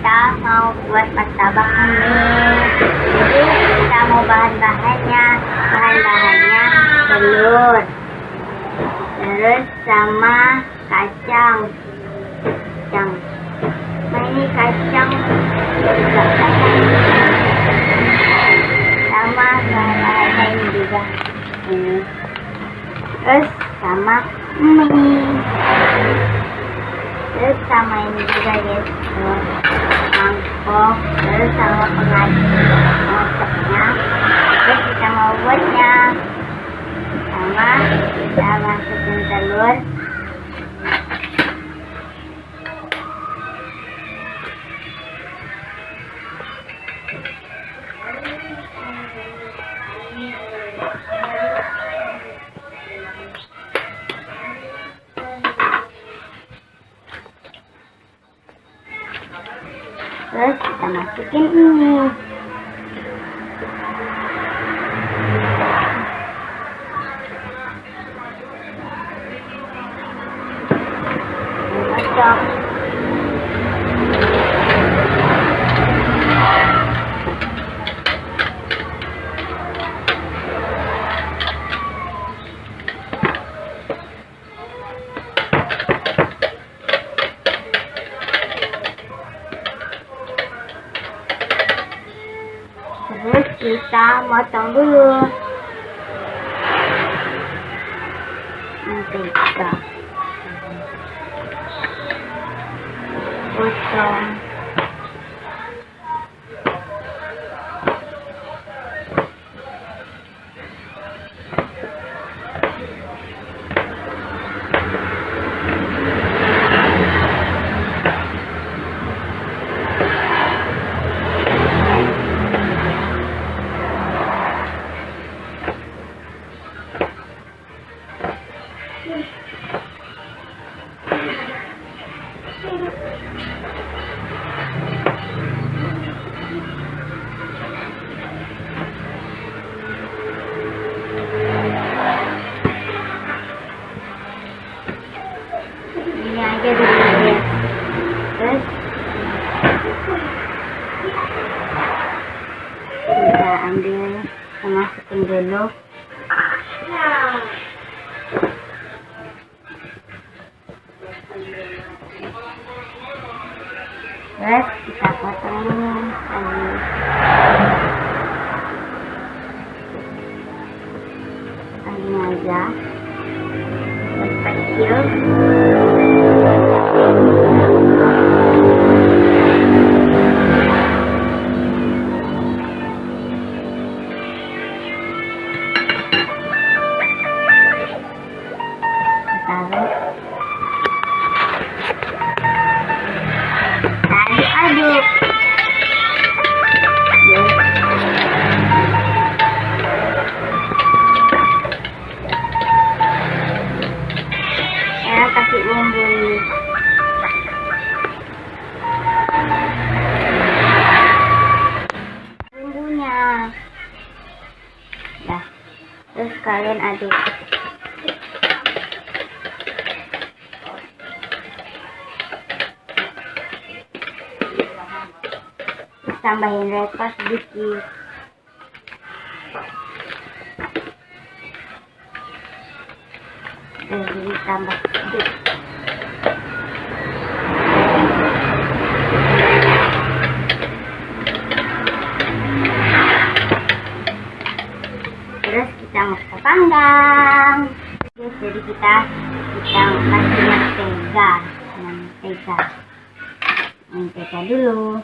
kita mau buat martabak ini. Jadi kita mau bahan-bahannya. Bahan-bahannya telur. Terus sama kacang. Kacang. Nah ini kacang? Juga sama bahan-bahannya ini. Juga terus sama mie terus sama ini juga guys terus mangkok terus sama pengacetnya terus kita mau buatnya. Sama kita masukin telur terus kita masukin ini. Kocok terus kita motong dulu. Mentega potong dulu terus kita potong lagi aja kecil bumbu bumbunya. Dah terus kalian aduk. Terus tambahin sauce sedikit. Jadi tambah sedikit panggang terus jadi kita kita kasih mentega mentega mentega dulu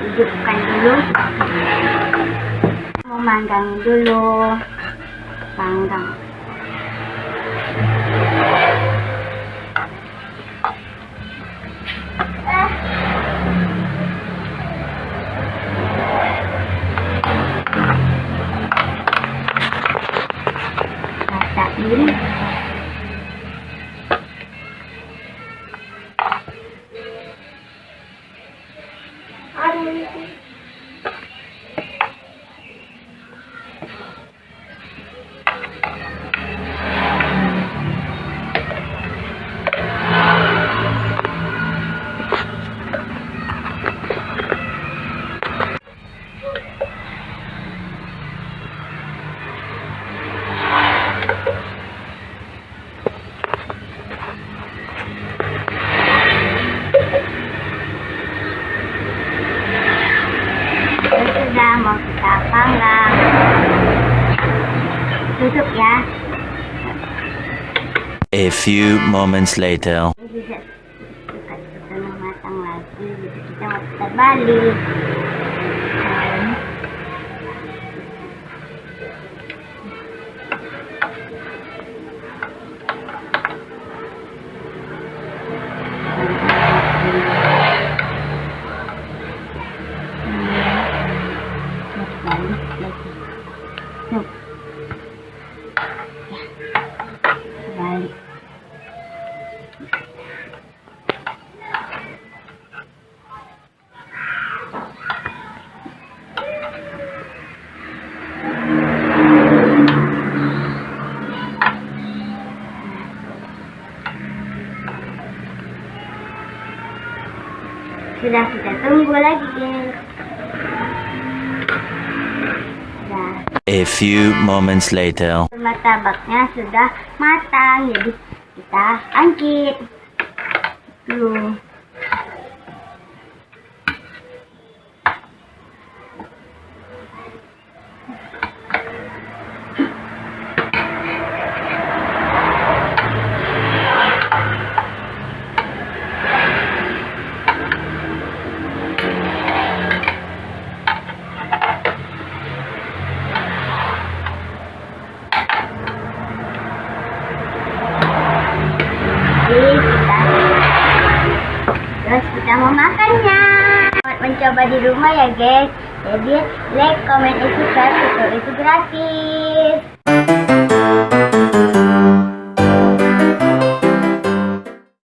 hidupkan dulu. Memanggang dulu. Panggang rasain Terus A few moments later. Sudah kita tunggu lagi. Guys sudah. A few moments later. martabaknya sudah matang jadi kita angkit. Dulu terus kita mau makannya. Selamat mencoba di rumah ya guys. Jadi like, comment, dan subscribe itu itu gratis.